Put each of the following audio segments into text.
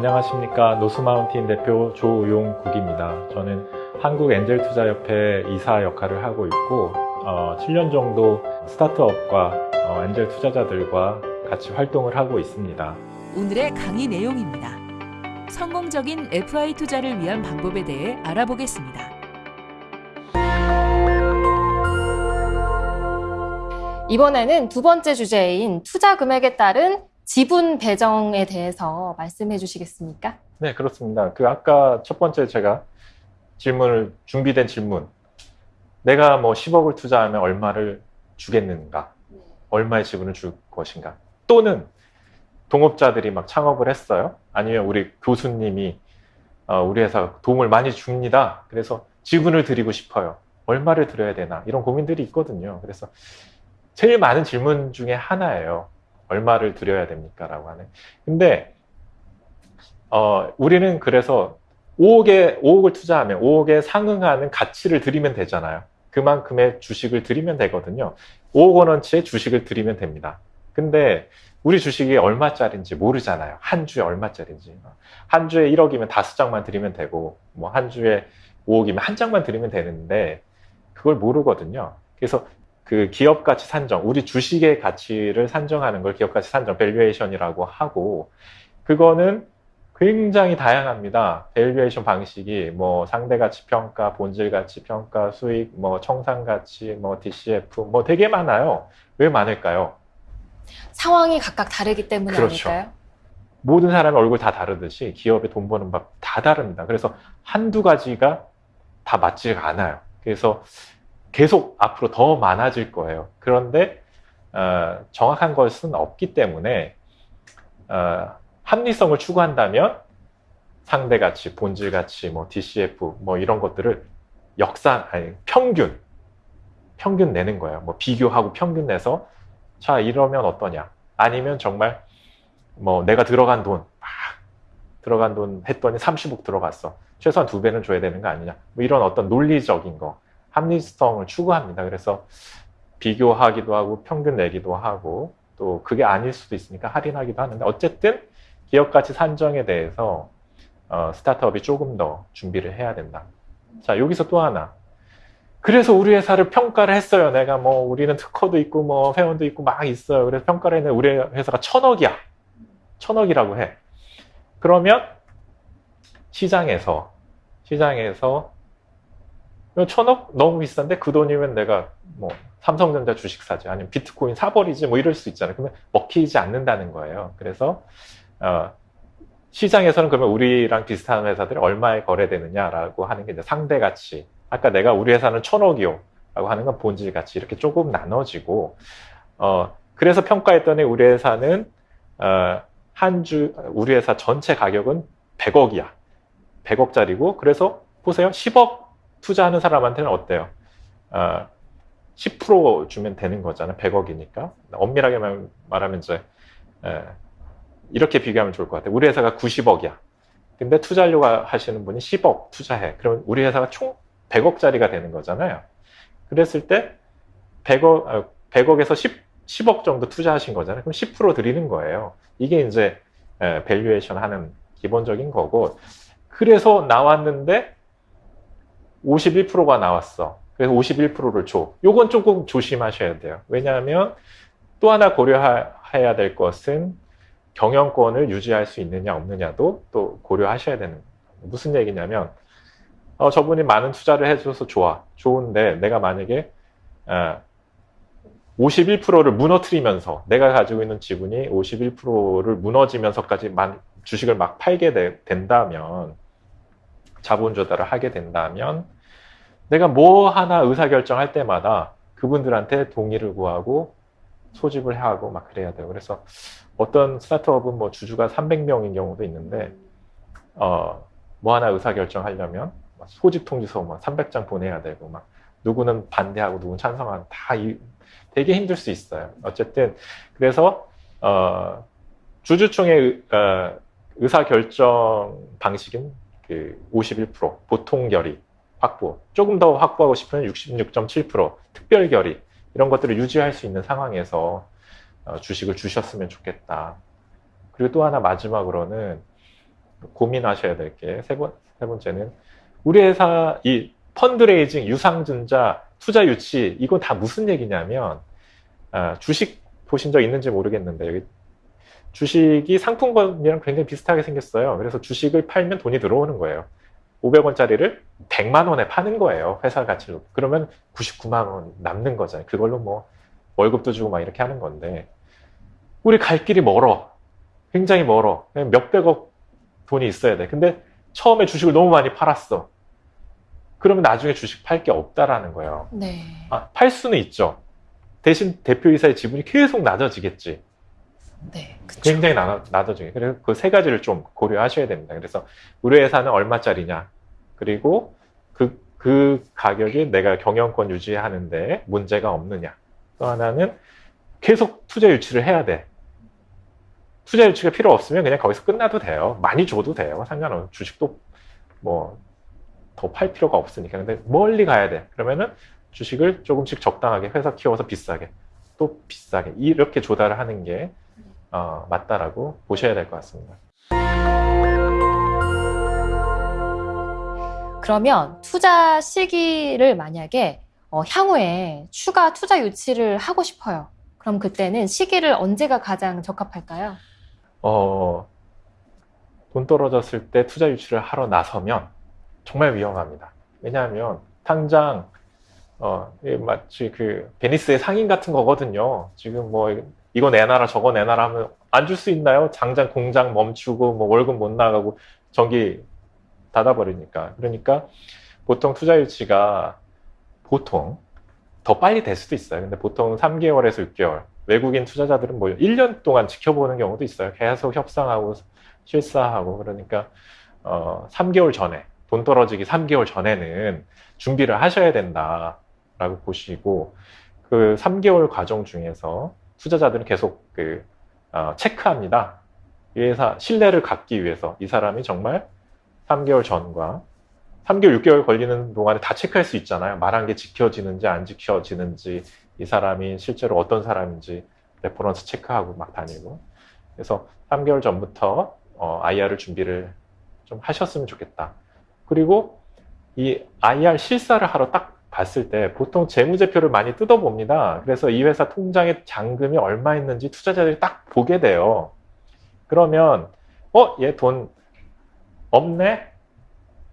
안녕하십니까 노스마운틴 대표 조용국입니다. 저는 한국엔젤투자협회 이사 역할을 하고 있고 어, 7년 정도 스타트업과 어, 엔젤 투자자들과 같이 활동을 하고 있습니다. 오늘의 강의 내용입니다. 성공적인 FI 투자를 위한 방법에 대해 알아보겠습니다. 이번에는 두 번째 주제인 투자 금액에 따른 지분 배정에 대해서 말씀해 주시겠습니까? 네 그렇습니다. 그 아까 첫 번째 제가 질문을 준비된 질문. 내가 뭐 10억을 투자하면 얼마를 주겠는가? 얼마의 지분을 줄 것인가? 또는 동업자들이 막 창업을 했어요? 아니면 우리 교수님이 어, 우리 회사 도움을 많이 줍니다. 그래서 지분을 드리고 싶어요. 얼마를 드려야 되나? 이런 고민들이 있거든요. 그래서 제일 많은 질문 중에 하나예요 얼마를 드려야 됩니까 라고 하는. 근데 어, 우리는 그래서 5억에 5억을 투자하면 5억에 상응하는 가치를 드리면 되잖아요. 그만큼의 주식을 드리면 되거든요. 5억 원어치의 주식을 드리면 됩니다. 근데 우리 주식이 얼마짜리인지 모르잖아요. 한 주에 얼마짜리인지. 한 주에 1억이면 다섯 장만 드리면 되고 뭐 한 주에 5억이면 한 장만 드리면 되는데 그걸 모르거든요. 그래서 그 기업 가치 산정 우리 주식의 가치를 산정하는 걸 기업 가치 산정 valuation이라고 하고 그거는 굉장히 다양합니다. valuation 방식이 뭐 상대 가치 평가, 본질 가치 평가, 수익, 뭐 청산 가치, 뭐 DCF 뭐 되게 많아요. 왜 많을까요? 상황이 각각 다르기 때문에 그렇죠. 아닐까요? 모든 사람의 얼굴 다 다르듯이 기업의 돈 버는 법 다 다릅니다. 그래서 한두 가지가 다 맞지가 않아요. 그래서 계속 앞으로 더 많아질 거예요. 그런데 어, 정확한 것은 없기 때문에 어, 합리성을 추구한다면 상대 가치, 본질 가치, 뭐 DCF 뭐 이런 것들을 역산, 아니 평균, 평균 내는 거예요. 뭐 비교하고 평균 내서 자 이러면 어떠냐? 아니면 정말 뭐 내가 들어간 돈, 막 들어간 돈 했더니 30억 들어갔어. 최소한 두 배는 줘야 되는 거 아니냐? 뭐 이런 어떤 논리적인 거, 합리성을 추구합니다. 그래서 비교하기도 하고 평균 내기도 하고 또 그게 아닐 수도 있으니까 할인하기도 하는데 어쨌든 기업 가치 산정에 대해서 어, 스타트업이 조금 더 준비를 해야 된다. 자 여기서 또 하나. 그래서 우리 회사를 평가를 했어요. 내가 뭐 우리는 특허도 있고 뭐 회원도 있고 막 있어요. 그래서 평가를 했는데 우리 회사가 천억이야. 천억이라고 해. 그러면 시장에서 시장에서 천억 너무 비싼데 그 돈이면 내가 뭐 삼성전자 주식 사지 아니면 비트코인 사버리지 뭐 이럴 수 있잖아요. 그러면 먹히지 않는다는 거예요. 그래서 어, 시장에서는 그러면 우리랑 비슷한 회사들이 얼마에 거래되느냐라고 하는 게 이제 상대 가치. 아까 내가 우리 회사는 천억이요. 라고 하는 건 본질 가치. 이렇게 조금 나눠지고, 어, 그래서 평가했더니 우리 회사는, 어, 한 주, 우리 회사 전체 가격은 100억이야. 100억짜리고, 그래서 보세요. 10억 투자하는 사람한테는 어때요? 어, 10% 주면 되는 거잖아. 100억이니까. 엄밀하게 말하면 이제, 에, 이렇게 비교하면 좋을 것 같아요. 우리 회사가 90억이야. 근데 투자하려고 하시는 분이 10억 투자해. 그러면 우리 회사가 총 100억짜리가 되는 거잖아요. 그랬을 때 100억, 100억에서 10, 10억 정도 투자하신 거잖아요. 그럼 10% 드리는 거예요. 이게 이제 valuation 하는 기본적인 거고 그래서 나왔는데 51%가 나왔어. 그래서 51%를 줘. 요건 조금 조심하셔야 돼요. 왜냐하면 또 하나 고려해야 될 것은 경영권을 유지할 수 있느냐 없느냐도 또 고려하셔야 되는 거예요. 무슨 얘기냐면 어, 저분이 많은 투자를 해줘서 좋아. 좋은데 내가 만약에 어, 51%를 무너뜨리면서 내가 가지고 있는 지분이 51%를 무너지면서까지 주식을 막 팔게 되, 된다면 자본 조달을 하게 된다면 내가 뭐 하나 의사결정할 때마다 그분들한테 동의를 구하고 소집을 하고 막 그래야 돼요. 그래서 어떤 스타트업은 뭐 주주가 300명인 경우도 있는데 어, 뭐 하나 의사결정하려면 소집 통지서 뭐 300장 보내야 되고 막 누구는 반대하고 누구는 찬성하고 다 이, 되게 힘들 수 있어요. 어쨌든 그래서 어, 주주총회 어, 의사결정 방식은 그 51% 보통 결의 확보 조금 더 확보하고 싶으면 66.7% 특별 결의 이런 것들을 유지할 수 있는 상황에서 어, 주식을 주셨으면 좋겠다. 그리고 또 하나 마지막으로는 고민하셔야 될 게 세 번째는 우리 회사 이 펀드레이징, 유상증자, 투자 유치 이건 다 무슨 얘기냐면 아, 주식 보신 적 있는지 모르겠는데 여기 주식이 상품권이랑 굉장히 비슷하게 생겼어요. 그래서 주식을 팔면 돈이 들어오는 거예요. 500원짜리를 100만 원에 파는 거예요. 회사 가치로. 그러면 99만 원 남는 거잖아요. 그걸로 뭐 월급도 주고 막 이렇게 하는 건데 우리 갈 길이 멀어. 굉장히 멀어. 몇백억 돈이 있어야 돼. 근데 처음에 주식을 너무 많이 팔았어. 그러면 나중에 주식 팔 게 없다라는 거예요. 네. 아, 팔 수는 있죠. 대신 대표이사의 지분이 계속 낮아지겠지. 네. 그쵸. 굉장히 나, 낮아지게. 그래서 그 세 가지를 좀 고려하셔야 됩니다. 그래서 우리 회사는 얼마짜리냐. 그리고 그, 그 가격이 내가 경영권 유지하는데 문제가 없느냐. 또 하나는 계속 투자 유치를 해야 돼. 투자 유치가 필요 없으면 그냥 거기서 끝나도 돼요. 많이 줘도 돼요. 상관없어. 주식도 뭐 더 팔 필요가 없으니까. 근데 멀리 가야 돼. 그러면은 주식을 조금씩 적당하게 회사 키워서 비싸게 또 비싸게 이렇게 조달을 하는 게 어, 맞다라고 보셔야 될 것 같습니다. 그러면 투자 시기를 만약에 어, 향후에 추가 투자 유치를 하고 싶어요. 그럼 그때는 시기를 언제가 가장 적합할까요? 어, 돈 떨어졌을 때 투자 유치를 하러 나서면 정말 위험합니다. 왜냐하면 당장 어, 마치 그 베니스의 상인 같은 거거든요. 지금 뭐 이거 내놔라 저거 내놔라 하면 안 줄 수 있나요? 당장 공장 멈추고 뭐 월급 못 나가고 전기 닫아버리니까. 그러니까 보통 투자 유치가 보통 더 빨리 될 수도 있어요. 근데 보통 3개월에서 6개월. 외국인 투자자들은 뭐 1년 동안 지켜보는 경우도 있어요. 계속 협상하고 실사하고 그러니까 어 3개월 전에 돈 떨어지기 3개월 전에는 준비를 하셔야 된다라고 보시고 그 3개월 과정 중에서 투자자들은 계속 그 어, 체크합니다. 이 회사 신뢰를 갖기 위해서 이 사람이 정말 3개월 전과 3개월, 6개월 걸리는 동안에 다 체크할 수 있잖아요. 말한 게 지켜지는지 안 지켜지는지 이 사람이 실제로 어떤 사람인지 reference 체크하고 막 다니고 그래서 3개월 전부터 어, IR을 준비를 좀 하셨으면 좋겠다. 그리고 이 IR 실사를 하러 딱 봤을 때 보통 재무제표를 많이 뜯어봅니다. 그래서 이 회사 통장에 잔금이 얼마 있는지 투자자들이 딱 보게 돼요. 그러면 어? 얘 돈 없네?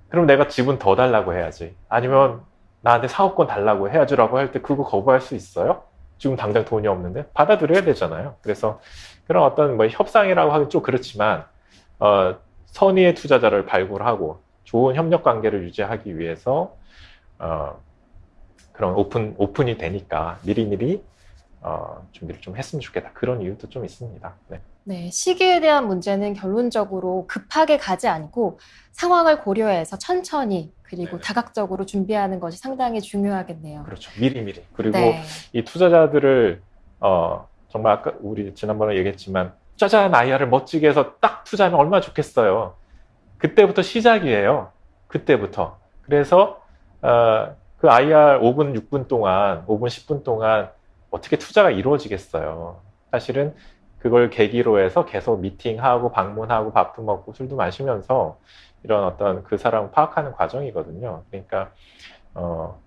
그럼 내가 지분 더 달라고 해야지. 아니면 나한테 사업권 달라고 해야지 라고 할 때 그거 거부할 수 있어요? 지금 당장 돈이 없는데 받아들여야 되잖아요. 그래서 그런 어떤 뭐 협상이라고 하기 좀 그렇지만 어, 선의의 투자자를 발굴하고 좋은 협력 관계를 유지하기 위해서 어, 그런 오픈 오픈이 되니까 미리미리 어, 준비를 좀 했으면 좋겠다. 그런 이유도 좀 있습니다. 네. 네, 시기에 대한 문제는 결론적으로 급하게 가지 않고 상황을 고려해서 천천히 그리고 네. 다각적으로 준비하는 것이 상당히 중요하겠네요. 그렇죠. 미리미리. 그리고 네. 이 투자자들을 어, 정말 아까 우리 지난번에 얘기했지만 짜잔 IR을 멋지게 해서 딱 투자하면 얼마나 좋겠어요. 그때부터 시작이에요. 그때부터. 그래서 어, 그 IR 5분, 6분 동안, 5분, 10분 동안 어떻게 투자가 이루어지겠어요. 사실은 그걸 계기로 해서 계속 미팅하고 방문하고 밥도 먹고 술도 마시면서 이런 어떤 그 사람을 파악하는 과정이거든요. 그러니까 어,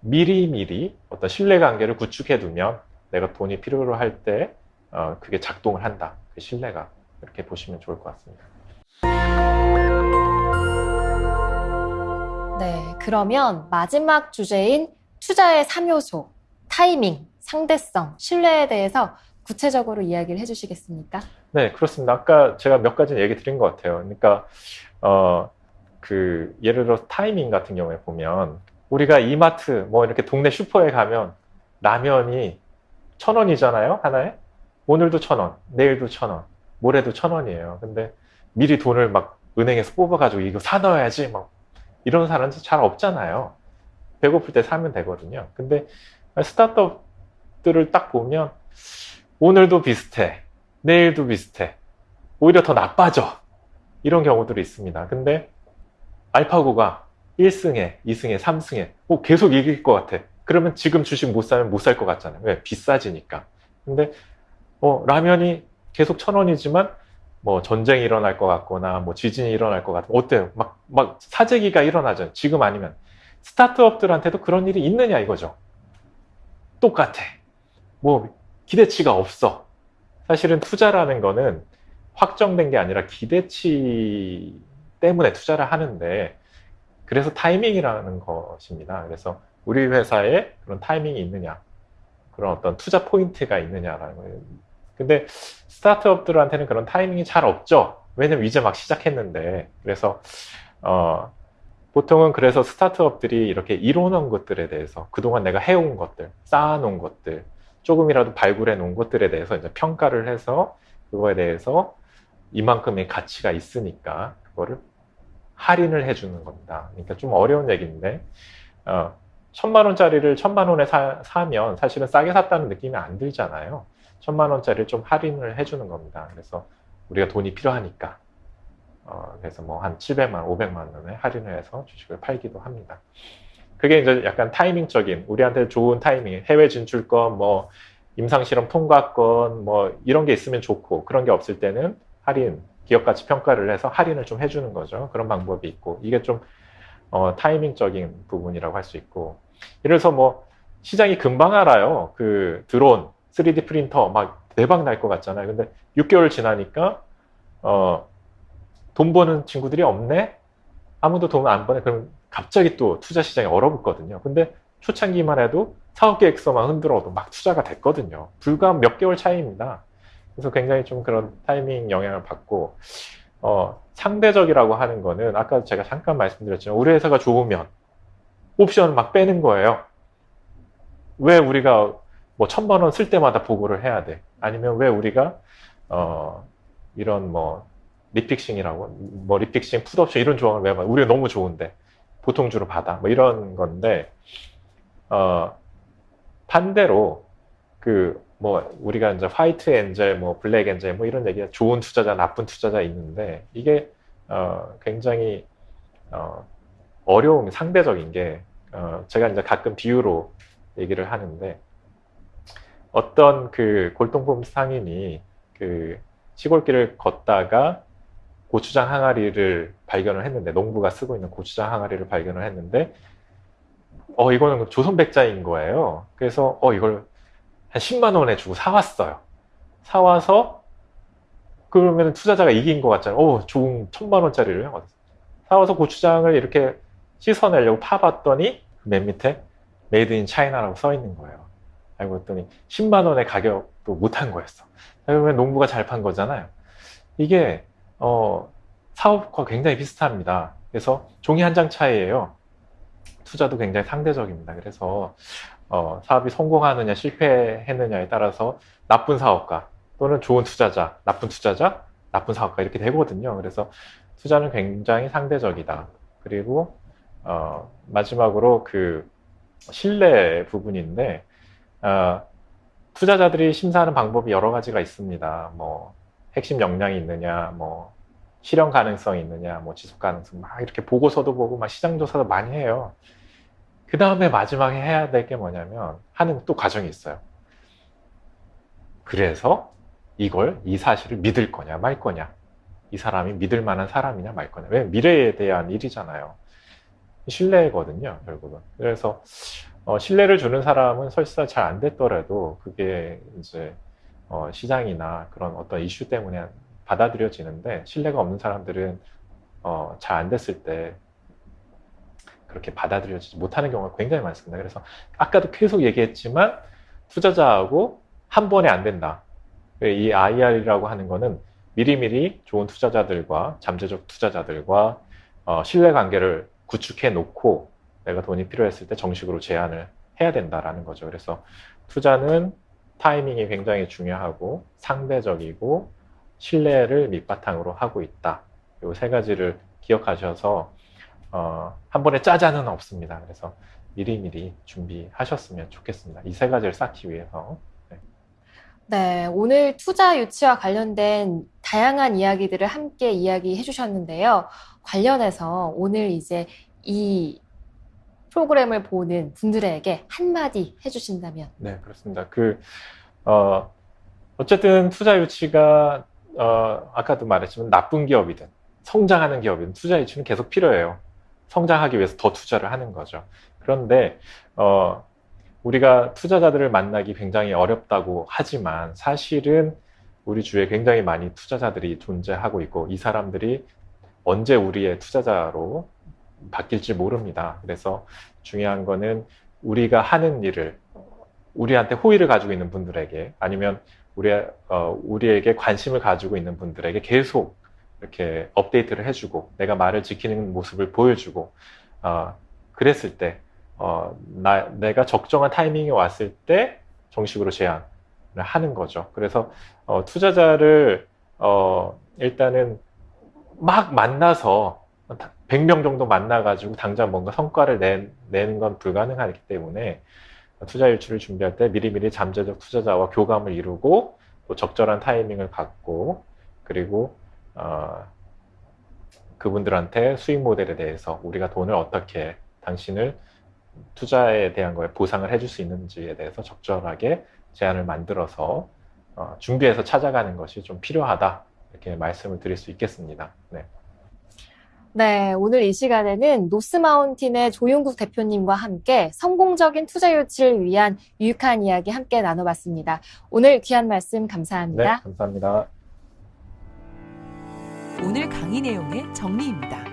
미리미리 어떤 신뢰관계를 구축해 두면 내가 돈이 필요로 할때 어, 그게 작동을 한다. 그 신뢰가 이렇게 보시면 좋을 것 같습니다. 네, 그러면 마지막 주제인 투자의 3요소, 타이밍, 상대성, 신뢰에 대해서 구체적으로 이야기를 해주시겠습니까? 네, 그렇습니다. 아까 제가 몇 가지 얘기 드린 것 같아요. 그러니까, 어, 그, 예를 들어 타이밍 같은 경우에 보면, 우리가 이마트, 뭐 이렇게 동네 슈퍼에 가면 라면이 천 원이잖아요, 하나에? 오늘도 천 원, 내일도 천 원, 모레도 천 원이에요. 근데 미리 돈을 막 은행에서 뽑아가지고 이거 사 넣어야지, 막 이런 사람은 잘 없잖아요. 배고플 때 사면 되거든요. 근데 스타트업들을 딱 보면 오늘도 비슷해. 내일도 비슷해. 오히려 더 나빠져. 이런 경우들이 있습니다. 근데 알파고가 1승에, 2승에, 3승에 어, 계속 이길 것 같아. 그러면 지금 주식 못 사면 못 살 것 같잖아요. 왜? 비싸지니까. 근데 어, 라면이 계속 천 원이지만 뭐 전쟁이 일어날 것 같거나 뭐 지진이 일어날 것 같으면 어때요? 막, 막 사재기가 일어나죠. 지금 아니면. 스타트업들한테도 그런 일이 있느냐 이거죠. 똑같아. 뭐 기대치가 없어. 사실은 투자라는 거는 확정된 게 아니라 기대치 때문에 투자를 하는데 그래서 타이밍이라는 것입니다. 그래서 우리 회사에 그런 타이밍이 있느냐, 그런 어떤 투자 포인트가 있느냐라는 거예요. 근데 스타트업들한테는 그런 타이밍이 잘 없죠. 왜냐면 이제 막 시작했는데. 그래서, 어, 보통은 그래서 스타트업들이 이렇게 이뤄놓은 것들에 대해서 그동안 내가 해온 것들, 쌓아놓은 것들, 조금이라도 발굴해 놓은 것들에 대해서 이제 평가를 해서 그거에 대해서 이만큼의 가치가 있으니까 그거를 할인을 해주는 겁니다. 그러니까 좀 어려운 얘기인데, 어, 천만 원짜리를 천만 원에 사, 사면 사실은 싸게 샀다는 느낌이 안 들잖아요. 천만 원짜리를 좀 할인을 해주는 겁니다. 그래서 우리가 돈이 필요하니까. 어, 그래서 뭐 한 700만, 500만 원에 할인을 해서 주식을 팔기도 합니다. 그게 이제 약간 타이밍적인, 우리한테 좋은 타이밍, 해외 진출권, 뭐, 임상실험 통과권, 뭐, 이런 게 있으면 좋고, 그런 게 없을 때는 할인, 기업 가치 평가를 해서 할인을 좀 해주는 거죠. 그런 방법이 있고, 이게 좀, 어, 타이밍적인 부분이라고 할 수 있고, 예를 들어서 뭐, 시장이 금방 알아요. 그 드론, 3D 프린터 막 대박 날 것 같잖아요. 근데 6개월 지나니까, 어, 돈 버는 친구들이 없네? 아무도 돈 안 버네? 그럼 갑자기 또 투자 시장이 얼어붙거든요. 근데 초창기만 해도 사업 계획서만 흔들어도 막 투자가 됐거든요. 불과 몇 개월 차이입니다. 그래서 굉장히 좀 그런 타이밍 영향을 받고, 어, 상대적이라고 하는 거는 아까 제가 잠깐 말씀드렸지만 우리 회사가 좋으면 옵션을 막 빼는 거예요. 왜 우리가 뭐 천만 원 쓸 때마다 보고를 해야 돼? 아니면 왜 우리가 어 이런 뭐 refixing이라고 뭐 refixing 풋옵션 이런 조항을 왜 봐? 우리가 너무 좋은데 보통 주로 받아 뭐 이런 건데 어 반대로 그 뭐 우리가 이제 화이트 엔젤 뭐 블랙 엔젤 뭐 이런 얘기가 좋은 투자자 나쁜 투자자 있는데 이게 어 굉장히 어 어려움이 상대적인 게 어 제가 이제 가끔 비유로 얘기를 하는데 어떤 그 골동품 상인이 그 시골길을 걷다가 고추장 항아리를 발견을 했는데 농부가 쓰고 있는 고추장 항아리를 발견을 했는데 어 이거는 조선백자인 거예요. 그래서 어 이걸 한 10만 원에 주고 사왔어요. 사와서 그러면 투자자가 이긴 것 같잖아요. 오 좋은 천만 원짜리를 사와서 고추장을 이렇게 씻어내려고 파봤더니 맨 밑에 Made in China라고 써 있는 거예요. 알고 봤더니 10만 원의 가격도 못한 거였어. 그러면 농부가 잘 판 거잖아요. 이게 어, 사업과 굉장히 비슷합니다. 그래서 종이 한 장 차이예요. 투자도 굉장히 상대적입니다. 그래서 어, 사업이 성공하느냐 실패했느냐에 따라서 나쁜 사업가 또는 좋은 투자자, 나쁜 투자자, 나쁜 사업가 이렇게 되거든요. 그래서 투자는 굉장히 상대적이다. 그리고 어, 마지막으로 그 신뢰 부분인데 어, 투자자들이 심사하는 방법이 여러 가지가 있습니다. 뭐 핵심 역량이 있느냐, 뭐 실현 가능성이 있느냐, 뭐 지속 가능성 막 이렇게 보고서도 보고 막 시장 조사도 많이 해요. 그 다음에 마지막에 해야 될 게 뭐냐면 하는 또 과정이 있어요. 그래서 이걸 이 사실을 믿을 거냐 말 거냐, 이 사람이 믿을 만한 사람이냐 말 거냐. 왜 미래에 대한 일이잖아요. 신뢰거든요, 결국은. 그래서 어, 신뢰를 주는 사람은 설사 잘 안 됐더라도 그게 이제 어, 시장이나 그런 어떤 이슈 때문에 받아들여지는데 신뢰가 없는 사람들은 어, 잘 안 됐을 때 그렇게 받아들여지지 못하는 경우가 굉장히 많습니다. 그래서 아까도 계속 얘기했지만 투자자하고 한 번에 안 된다. 이 IR이라고 하는 거는 미리미리 좋은 투자자들과 잠재적 투자자들과 어, 신뢰 관계를 구축해 놓고 내가 돈이 필요했을 때 정식으로 제안을 해야 된다라는 거죠. 그래서 투자는 타이밍이 굉장히 중요하고 상대적이고 신뢰를 밑바탕으로 하고 있다. 이 세 가지를 기억하셔서 어, 한 번에 짜자는 없습니다. 그래서 미리미리 준비하셨으면 좋겠습니다. 이 세 가지를 쌓기 위해서. 네. 네, 오늘 투자 유치와 관련된 다양한 이야기들을 함께 이야기해 주셨는데요. 관련해서 오늘 이제 이 프로그램을 보는 분들에게 한마디 해주신다면? 네, 그렇습니다. 그, 어, 어쨌든 투자 유치가 어, 아까도 말했지만 나쁜 기업이든 성장하는 기업이든 투자 유치는 계속 필요해요. 성장하기 위해서 더 투자를 하는 거죠. 그런데 어, 우리가 투자자들을 만나기 굉장히 어렵다고 하지만 사실은 우리 주위에 굉장히 많이 투자자들이 존재하고 있고 이 사람들이 언제 우리의 투자자로 바뀔지 모릅니다. 그래서 중요한 거는 우리가 하는 일을 우리한테 호의를 가지고 있는 분들에게 아니면 우리, 어, 우리에게 관심을 가지고 있는 분들에게 계속 이렇게 업데이트를 해주고 내가 말을 지키는 모습을 보여주고 어, 그랬을 때 어, 나, 내가 적정한 타이밍이 왔을 때 정식으로 제안을 하는 거죠. 그래서 어, 투자자를 어, 일단은 막 만나서 100명 정도 만나가지고 당장 뭔가 성과를 내, 내는 건 불가능하기 때문에 투자 일출을 준비할 때 미리미리 잠재적 투자자와 교감을 이루고 또 적절한 타이밍을 갖고 그리고 어, 그분들한테 수익 모델에 대해서 우리가 돈을 어떻게 당신을 투자에 대한 거에 보상을 해줄 수 있는지에 대해서 적절하게 제안을 만들어서 어, 준비해서 찾아가는 것이 좀 필요하다 이렇게 말씀을 드릴 수 있겠습니다. 네. 네, 오늘 이 시간에는 노스마운틴의 조용국 대표님과 함께 성공적인 투자 유치를 위한 유익한 이야기 함께 나눠봤습니다. 오늘 귀한 말씀 감사합니다. 네, 감사합니다. 오늘 강의 내용의 정리입니다.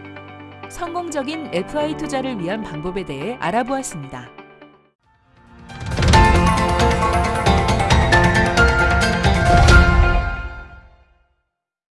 성공적인 FI 투자를 위한 방법에 대해 알아보았습니다.